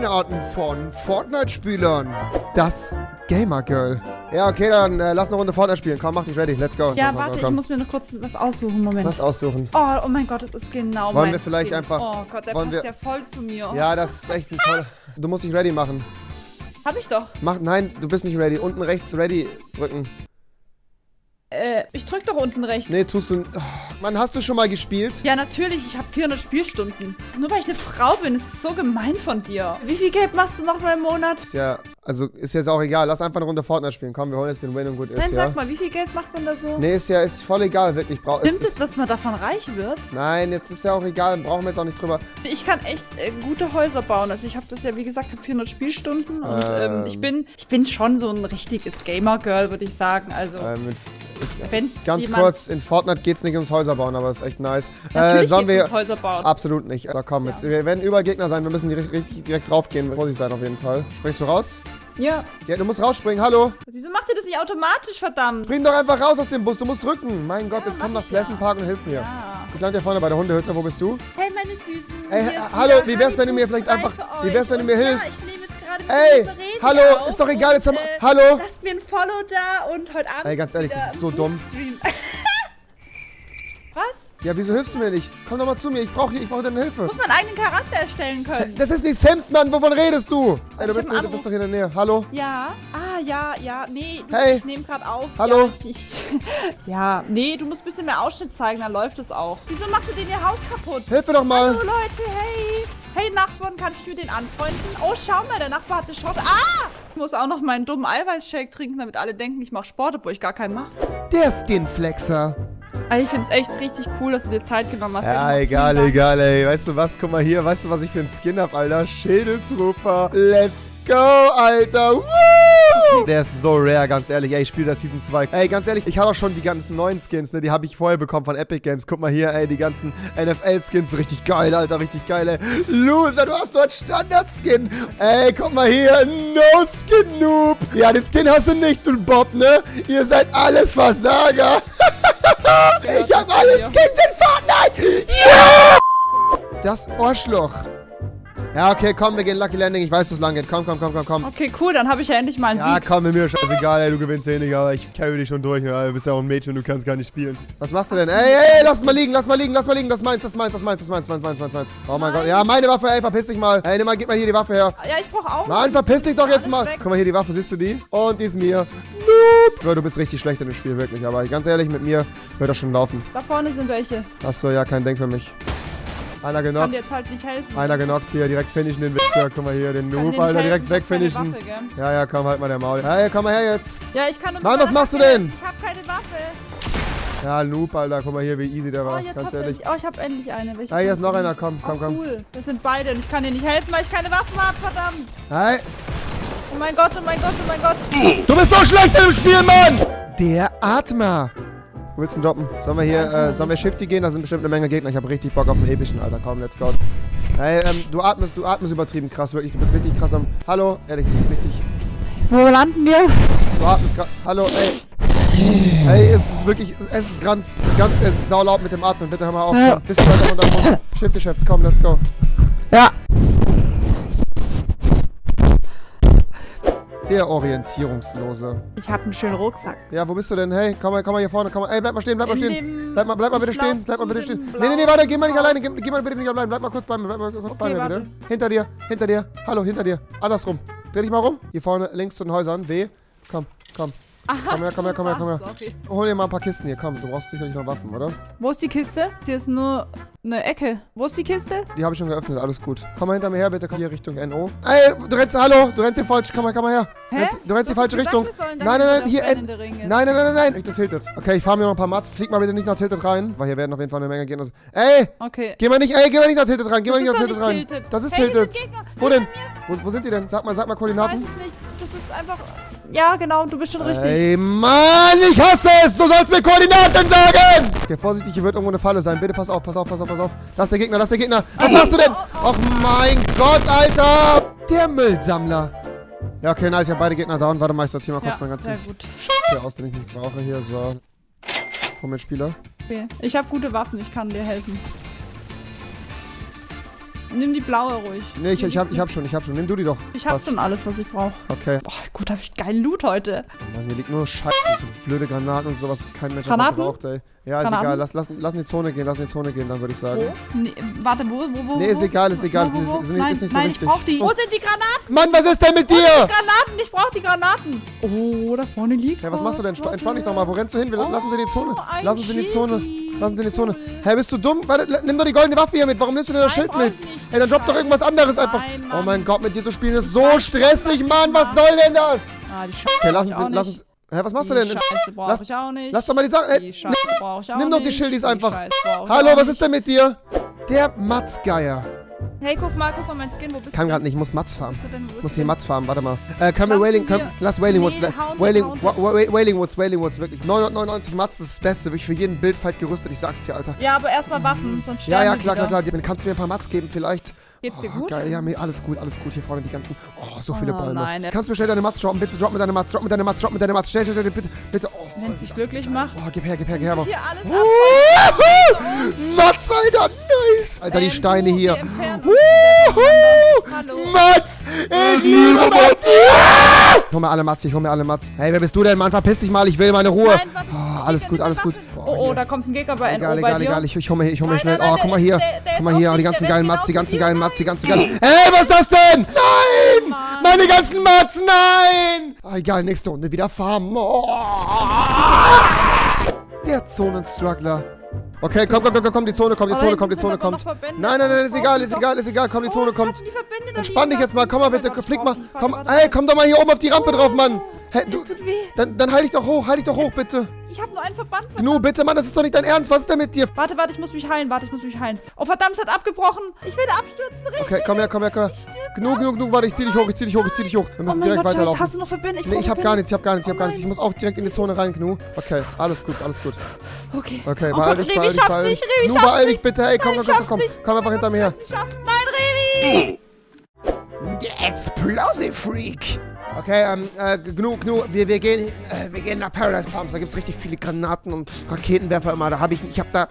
Spielarten von Fortnite-Spielern. Das Gamer Girl. Ja, okay, dann äh, lass eine Runde Fortnite spielen. Komm, mach dich ready. Let's go. Ja, komm, warte, komm, ich komm. muss mir noch kurz was aussuchen. Moment. Was aussuchen. Oh, oh mein Gott, das ist genau Wollen mein wir vielleicht einfach- Oh Gott, der wollen passt wir- ja voll zu mir. Ja, das ist echt ein toller... Du musst dich ready machen. Hab ich doch. Mach, nein, du bist nicht ready. Unten rechts ready drücken. Äh, ich drück doch unten rechts. Nee, tust du... Oh, Mann, hast du schon mal gespielt? Ja, natürlich, ich habe 400 Spielstunden. Nur weil ich eine Frau bin, ist es so gemein von dir. Wie viel Geld machst du noch mal im Monat? Ist ja... Also, ist jetzt auch egal. Lass einfach eine Runde Fortnite spielen. Komm, wir holen jetzt den Win und gut ist, Nein, ja? sag mal, wie viel Geld macht man da so? Nee, ist ja ist voll egal, wirklich. Brauch, Stimmt es, es, dass man davon reich wird? Nein, jetzt ist ja auch egal. Brauchen wir jetzt auch nicht drüber. Ich kann echt äh, gute Häuser bauen. Also ich habe das ja, wie gesagt, habe 400 Spielstunden und ähm, Ähm. ich bin ich bin schon so ein richtiges Gamer-Girl, würde ich sagen. Also Ähm, ich, wenn's Ganz kurz, in Fortnite geht es nicht ums Häuser bauen, aber ist echt nice. Äh, sollen wir... ums Häuser bauen. Absolut nicht. So, komm, jetzt, Ja. wir werden überall Gegner sein. Wir müssen direkt, richtig direkt draufgehen. Vorsicht sein auf jeden Fall. Springst du raus? Ja. Ja, du musst rausspringen. Hallo? Wieso macht ihr das nicht automatisch, verdammt? Spring doch einfach raus aus dem Bus. Du musst drücken. Mein Gott, Ja, jetzt komm nach ja. Pleasant Park und hilf mir. Ja. Ich lande hier vorne bei der Hundehütte. Wo bist du? Hey, meine Süßen. Ey, hier ist hallo, wie wär's, wenn du mir vielleicht einfach- wie wär's, wenn du mir hilfst? Ja, ich nehme jetzt gerade mit Ey, hallo, auf ist doch egal, jetzt haben wir- äh, hallo? Lasst mir ein Follow da und heute Abend Ey, ganz ehrlich, das ist so dumm. Was? Ja, wieso hilfst du mir nicht? Komm doch mal zu mir. Ich brauche ich brauch deine Hilfe. Muss man einen eigenen Charakter erstellen können? Das ist nicht Sims, Mann. Wovon redest du? Ey, du bist, du bist doch hier in der Nähe. Hallo? Ja. Ah, ja, ja. Nee, du, Hey. ich nehme gerade auf. Hallo? Ja, ich, ich, ja, nee, du musst ein bisschen mehr Ausschnitt zeigen, dann läuft es auch. Wieso machst du den ihr Haus kaputt? Hilf mir doch mal. Hallo Leute, hey. Hey Nachbarn, kann ich mit den anfreunden? Oh, schau mal, der Nachbar hat eine Shot. Ah! Ich muss auch noch meinen dummen Eiweißshake trinken, damit alle denken, ich mache Sport, obwohl ich gar keinen mache. Der Skinflexer. Ich finde es echt richtig cool, dass du dir Zeit genommen hast. Ja, egal, egal, ey. Weißt du was? Guck mal hier. Weißt du, was ich für einen Skin hab, Alter? Schädeltrooper. Let's go, Alter. Woo! Der ist so rare, ganz ehrlich. Ey, ich spiele das Season 2. Ey, ganz ehrlich, ich habe auch schon die ganzen neuen Skins, ne? Die habe ich vorher bekommen von Epic Games. Guck mal hier, ey, die ganzen NFL-Skins. Richtig geil, Alter. Richtig geil, ey. Loser, du hast dort Standard-Skin. Ey, guck mal hier. No-Skin-Noob. Ja, den Skin hast du nicht, du Bob, ne? Ihr seid alles Versager. Ich hab alle Skins in Fortnite! Ja! Das Ohrschloch. Ja, okay, komm, wir gehen Lucky Landing. Ich weiß, wo es lang geht. Komm, komm, komm, komm, komm. Okay, cool, dann habe ich ja endlich mal einen Ja, Sieg. komm, mir scheißegal, ey, du gewinnst eh nicht, aber ich carry dich schon durch. Ja, du bist ja auch ein Mädchen, du kannst gar nicht spielen. Was machst du denn? Ey, ey, lass mal liegen, lass mal liegen, lass mal liegen. Das ist meins, das ist meins, das ist meins, das ist meins, meins, meins, meins, meins. Oh mein Gott. Ja, meine Waffe, ey, verpiss dich mal. Ey, nimm mal, gib mal hier die Waffe her. Ja, ich brauche auch. Mann, verpiss dich doch jetzt Alles mal. weg. Guck mal hier, die Waffe, siehst du die? Und die ist mir. Nope. Ja, du bist richtig schlecht in dem Spiel, wirklich. Aber ganz ehrlich, mit mir wird das schon laufen. Da vorne sind welche. Achso, ja, kein Ding für mich. Einer Kann dir genockt. jetzt halt nicht helfen. Einer genockt hier, direkt finishen den Wichser. Guck mal hier, den Noob, Alter, direkt ich hab wegfinishen. Ja, ja, komm, halt mal der Maul. Hey, komm mal her jetzt. Ja, ich kann Mann, mit was machst du denn? Ich habe keine Waffe. Ja, Noob, Alter, guck mal hier, wie easy der Oh, war. jetzt Ganz ehrlich. du. Oh, ich habe endlich eine. Welche Ah, hier ist noch einer. Komm, komm, oh, komm. cool. Das sind beide und ich kann dir nicht helfen, weil ich keine Waffen habe, verdammt. Hey, Oh mein Gott, oh mein Gott, oh mein Gott. du bist doch schlecht im Spiel, Mann! Der Atmer. Du willst ihn droppen? Sollen wir hier, äh, sollen wir Shifty gehen? Da sind bestimmt eine Menge Gegner. Ich habe richtig Bock auf einen epischen, Alter. Komm, let's go. Hey, ähm, du atmest, du atmest übertrieben krass, wirklich. Du bist richtig krass am... Hallo? Ehrlich, das ist richtig... Wo landen wir? Du atmest gerade... Hallo, ey. Ey, es ist wirklich... Es ist ganz, ganz... Es ist saulaut mit dem Atmen. Bitte hör mal auf. Ja. Bisschen weiter runter. runter. Shifty Chefs, komm, let's go. Ja. Der Orientierungslose. Ich habe einen schönen Rucksack. Ja, wo bist du denn? Hey, komm mal, komm mal hier vorne. Komm mal. Ey, bleib mal stehen, bleib mal stehen. Bleib mal, bleib mal bitte stehen. Bleib mal bitte stehen. Nee, nee, nee, warte, geh mal nicht alleine. Geh, geh mal bitte nicht allein. Bleib mal kurz bei mir. Bleib mal kurz bei Okay, mir, bitte. warte. Hinter dir, hinter dir. Hallo, hinter dir. Andersrum. Dreh dich mal rum. Hier vorne, links zu den Häusern. W. Komm, komm. Komm her, komm her, komm her, komm her. Sorry. Hol dir mal ein paar Kisten hier. Komm, du brauchst sicherlich noch Waffen, oder? Wo ist die Kiste? Hier ist nur eine Ecke. Wo ist die Kiste? Die habe ich schon geöffnet. Alles gut. Komm mal hinter mir her, bitte. Komm hier Richtung NO. Ey, du rennst, hallo. Du rennst hier falsch. Komm mal, komm mal her. Du Hä? rennst, du rennst die Du falsche Richtung. sollen Nein, nein, nein. Hier, ist. Nein, nein, nein, nein, nein. Richtung Tilted. Okay, ich fahre mir noch ein paar Mats. Flieg mal bitte nicht nach Tilted rein, weil hier werden auf jeden Fall eine Menge Gegner. Ey, Okay. geh mal nicht, ey, geh mal nicht nach Tilted rein. Geh mal nicht nach Tilted rein. Tilted. Das ist Hey, Tilted. Wo denn? Wo, wo sind die denn? Sag mal, sag mal Ich weiß Koordinaten. es nicht. Das ist einfach... Ja, genau. Du bist schon richtig. Ey, Mann, ich hasse es! Du sollst mir Koordinaten sagen! Okay, vorsichtig, hier wird irgendwo eine Falle sein. Bitte pass auf, pass auf, pass auf, pass auf. Das ist der Gegner, das ist der Gegner. Was machst du denn? Och mein Gott, Alter! Der Müllsammler. Ja, okay, nice, ich habe beide Gegner down. Warte mal, ich sortiere mal kurz Ja, meinen sehr ganzen gut. hier aus, den ich nicht brauche. Hier, so. Komm mit Spieler. Okay. Ich habe gute Waffen. Ich kann dir helfen. Nimm die blaue ruhig. Nee, ich, ich, hab, ich hab schon, ich hab schon. Nimm du die doch. Ich hab Passt. schon alles, was ich brauche. Okay. Boah, gut, hab ich geilen Loot heute. Mann, hier liegt nur Scheiße. So blöde Granaten und sowas, was kein Mensch braucht, ey. Ja, ist Granaten? egal. Lass, lass, lass in die Zone gehen, lass in die Zone gehen, dann würde ich sagen. Wo? Nee, warte, wo, wo, wo? Nee, wo? ist egal, ist egal. Wo, wo, wo? Ist- ist nicht- nein, ist nicht so nein, wichtig. ich brauch die. Oh. Wo sind die Granaten? Mann, was ist denn mit Wo dir? die Granaten? Ich brauch die Granaten. Oh, da vorne liegt Ja, was machst du denn? Entspann, dich doch mal. Wo rennst du hin? Wir, Oh, lassen sie in die Zone. ein Lassen sie in die Zone. Lassen sie in die Zone. Hä, bist du dumm? Warte, nimm doch die goldene Waffe hier mit. Warum nimmst du denn das Schild mit? Ey, dann drop doch irgendwas anderes einfach. Oh mein Gott, mit dir zu spielen ist so stressig, Mann. Was soll denn das? Ah, die Scheiße Okay, sie, lassen nicht. sie. Hä, was machst du denn? Scheiße brauch Lass- ich auch nicht. Lass doch mal die Sachen. Die Scheiße brauch ich auch nimm doch die. Schildis einfach. Hallo, was ist denn mit dir? Der Matzgeier. Hey, guck mal, guck mal mein Skin. Wo bist Kann du? gerade nicht, ich muss Matz farmen. Ich muss hier? Matz farmen, warte mal. Äh, können wir Wailing, können, lass Wailing Woods, Nee, Wailing, Woods, Wailing Woods, wirklich. 999 Matz ist das Beste, wirklich für jeden Bildfight gerüstet, ich sag's dir, Alter. Ja, aber erstmal Waffen, sonst Ja, sterben ja, wir klar, klar, klar. Dann kannst du mir ein paar Matz geben, vielleicht. Geht's dir Oh, gut? geil, ja, mir alles gut, alles gut. Hier vorne die ganzen. Oh, so viele Oh, Bäume. nein, kannst du mir schnell deine Matz droppen? Bitte drop mir deine Matz, drop mir deine Matz, drop mir deine Matz. Schnell, schnell, schnell, bitte, bitte. Oh, Wenn es dich glücklich macht. oh, gib her, gib her, gib her. Hier alles! Matz, Alter, nice. Alter, die Steine hier. Wuhu! Matz! Ich liebe Matz! Ja! Ich hol mir alle Matz, ich hol mir alle Matz. Hey, wer bist du denn, Mann? Verpiss dich mal, ich will meine Ruhe. Nein, warte, Oh, alles gut, alles gut. Oh, oh, hier. da kommt ein Gegner bei NO Egal, egal, egal. Ich, ich hol mir, ich hol mir schnell. Oh, guck mal hier. Guck mal hier, auf oh, die ganzen geilen Matz, die genau ganzen geilen. Matz, die ganzen geilen. Ey, was ist das denn? Nein! Meine ganzen Matz, nein! Ah, egal, nächste Runde wieder farmen. Oh. Der Zonenstruggler. Okay, komm, komm, komm, komm, die Zone kommt, die Zone kommt, die Zone kommt. Nein, nein, nein, ist egal, ist egal, ist egal, komm, die Zone kommt. Entspann dich jetzt mal, komm mal bitte, flick mal. Komm, ey, komm doch mal hier oben auf die Rampe drauf, Mann. Hä, du, dann, dann heil dich doch hoch, heil dich doch hoch, bitte. Ich hab nur einen Verband. Gnu, bitte, Mann, das ist doch nicht dein Ernst. Was ist denn mit dir? Warte, warte, ich muss mich heilen. Warte, ich muss mich heilen. Oh, verdammt, es hat abgebrochen. Ich werde abstürzen. Rick. Okay, komm her, komm her, komm her. Gnu, Gnu, Gnu, warte, ich zieh dich hoch, ich zieh dich hoch, ich zieh dich hoch. Wir Oh müssen mein direkt Gott, Scheiße, weiterlaufen. hast du noch Verbände? Ich Nee, ich hab gar nichts, ich hab gar nichts, ich hab Oh gar nichts. Ich muss auch direkt in die Zone rein, Gnu. Okay, alles gut, alles gut. Okay. Okay, oh beeil dich, Revi, beeil ich dich, schaff's beeil dich. Gnu, schaff's beeil dich bitte, ey, komm, komm, komm, komm. Komm einfach hinter mir her. Ich schaff's. Nein, Revi! Explosive Freak. Okay, ähm, äh, Gnu, Gnu, wir, wir gehen, äh, wir gehen nach Paradise Palms. Da gibt's richtig viele Granaten und Raketenwerfer immer. Da habe ich, ich habe da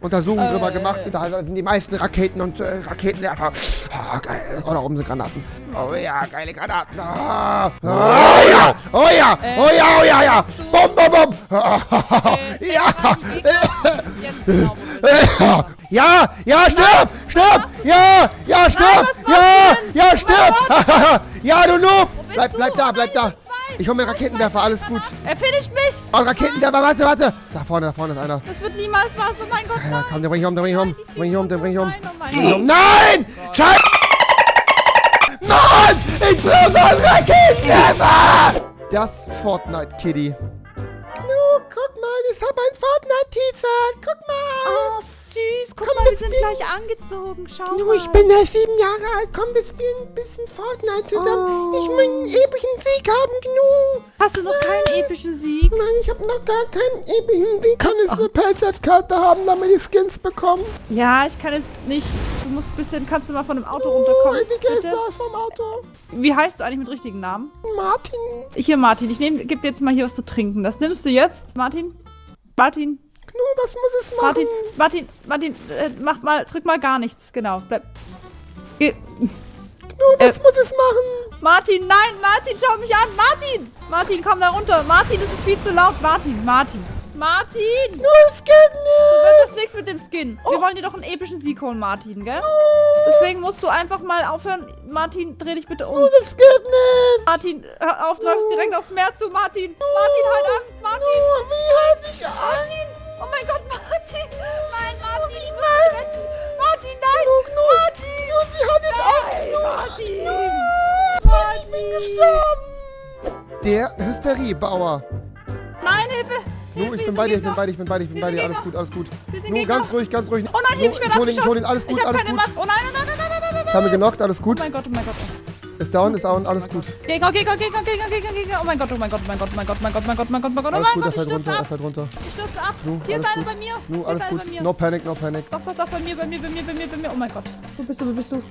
Untersuchungen Äh. drüber gemacht. Und da sind die meisten Raketen und äh, Raketenwerfer. Oh, geil. Oh, da oben sind Granaten. Oh ja, geile Granaten. Oh, oh ja, oh ja, oh ja, oh ja, ja. Bom, bom, bom. Äh, ja. Ja, ja, stirb, stirb, ja, ja, stirb, ja, ja, stirb. ja, du Noob. Bleib, bleib da, bleib da. Ich hol mir einen Raketenwerfer, alles gut. Er finisht mich. Oh, Raketenwerfer, warte, warte. Da vorne, da vorne ist einer. Das wird niemals was. Oh mein Gott, Ja, komm, den bring ich um, den bring ich um. Den bring ich um, den bring ich um. Nein, oh! Scheiße! Mann! Ich brauche einen Raketenwerfer! Das Fortnite-Kitty. Nu, guck mal, ich hab ein Fortnite-T-Shirt. Gleich angezogen. Schau Du, mal. ich bin ja sieben Jahre alt. Komm, wir spielen ein bisschen Fortnite zusammen. Oh. Ich will einen epischen Sieg haben, Gnu. Hast du noch keinen epischen Sieg? Nein, ich habe noch gar keinen epischen Sieg. Kann ich eine Paysafe-Karte haben, damit ich Skins bekomme? Ja, ich kann es nicht. Du musst ein bisschen, kannst du mal von dem Auto Oh, runterkommen? wie geht bitte? das vom Auto? Wie heißt du eigentlich mit richtigen Namen? Martin. Hier, Martin. Ich nehm, geb dir jetzt mal hier was zu trinken. Das nimmst du jetzt, Martin? Martin? Gnu, was muss es machen? Martin, Martin, Martin, äh, mach mal, drück mal gar nichts. Genau, bleib. Geh. Gnu, was äh, muss es machen? Martin, nein, Martin, schau mich an. Martin! Martin, komm da runter. Martin, es ist viel zu laut. Martin, Martin. Martin! Gnu, es geht nicht. Wird das nichts mit dem Skin. Wir wollen dir doch einen epischen Sieg holen, Martin, gell? Deswegen musst du einfach mal aufhören. Martin, dreh dich bitte um. Gnu, das geht nicht. Martin, hör auf, du läufst direkt aufs Meer zu, Martin. Martin, halt an. Martin. Wie halte ich an? Martin! Oh mein Gott, Martin! Nein, Martin, ich muss retten! Martin, nein! Gnu, Gnu. Martin! Gnu, wie halte ich Nein, an? Martin! Ich bin gestorben. Der Hysteriebauer. Nein, Hilfe! Nu, ich bin bei dir, ich bin bei dir, ich bin bei dir, ich bin bei dir. Alles gut, alles gut. Nu, ganz ruhig, ganz ruhig. Oh nein, Hilfe, ich werde Nu, ich hol ihn, ich hol ihn, abgeschossen. alles gut, Ich hab alles keine gut. Matz. Oh nein, nein, nein, nein, nein, nein, nein. Ich habe ihn genockt, alles Oh gut. mein Gott, oh mein Gott. Ist down, ist down, alles gut. Gegner, Gegner, Gegner, Gegner, Gegner, Gegner. Oh mein Gott, oh mein Gott, oh mein Gott, oh mein Gott, oh mein Gott, oh mein Gott, oh mein Gott, oh mein Gott, oh Alles mein gut, er Gott, ich fällt runter, stürze er ab. fällt runter. Ich stürze ab. Nu, Hier ist alles einer bei mir. Nu, Hier alles ist einer gut. bei mir. No panic, no panic. Doch, doch, doch, bei mir, bei mir, bei mir, bei mir, bei mir. Oh mein Gott. Wo bist du, wo bist du?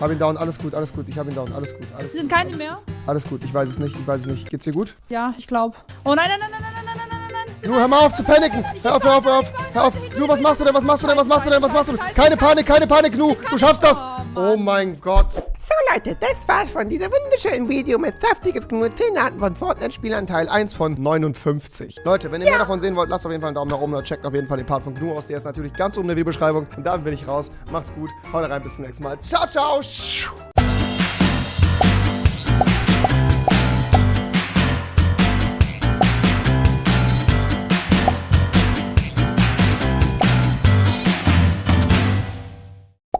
Hab ihn down, alles gut, alles gut. Ich hab ihn down, alles gut, alles gut. Sind keine mehr? Alles gut, ich weiß es nicht, ich weiß es nicht. Geht's dir gut? Ja, ich glaube. Oh nein, nein, nein, nein, nein, nein, nein, nein, nein, nein. Gnu, hör mal auf zu paniken. Hör auf, hör auf, hör auf. Hör auf. Gnu, was machst du denn? Was machst du denn? Was machst du denn? Was machst du denn? Keine Panik, keine Panik, Gnu. Du schaffst das. Oh mein Gott. So Leute, das war's von diesem wunderschönen Video mit saftiges Gnur 10 Arten von Fortnite-Spielern Teil 1 von 59. Leute, wenn ihr mehr davon sehen wollt, lasst auf jeden Fall einen Daumen nach oben oder checkt auf jeden Fall den Part von Gnu aus. Der ist natürlich ganz oben in der Videobeschreibung. Und dann bin ich raus. Macht's gut. Haut rein, bis zum nächsten Mal. Ciao, ciao.